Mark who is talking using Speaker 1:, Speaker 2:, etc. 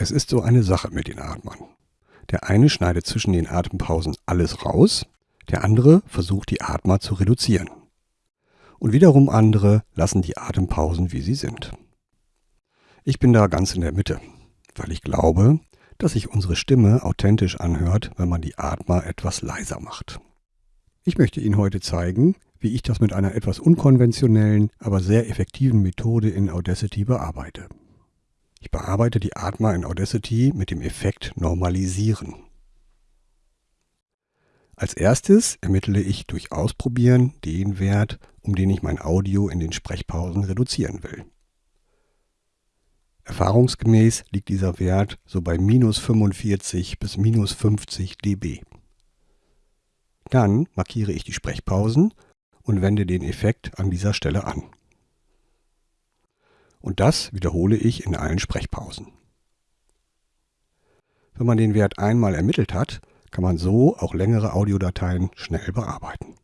Speaker 1: Es ist so eine Sache mit den Atmern. Der eine schneidet zwischen den Atempausen alles raus, der andere versucht die Atmer zu reduzieren. Und wiederum andere lassen die Atempausen, wie sie sind. Ich bin da ganz in der Mitte, weil ich glaube, dass sich unsere Stimme authentisch anhört, wenn man die Atmer etwas leiser macht. Ich möchte Ihnen heute zeigen, wie ich das mit einer etwas unkonventionellen, aber sehr effektiven Methode in Audacity bearbeite. Ich bearbeite die Atma in Audacity mit dem Effekt Normalisieren. Als erstes ermittle ich durch Ausprobieren den Wert, um den ich mein Audio in den Sprechpausen reduzieren will. Erfahrungsgemäß liegt dieser Wert so bei minus 45 bis minus 50 dB. Dann markiere ich die Sprechpausen und wende den Effekt an dieser Stelle an. Und das wiederhole ich in allen Sprechpausen. Wenn man den Wert einmal ermittelt hat, kann man so auch längere Audiodateien schnell bearbeiten.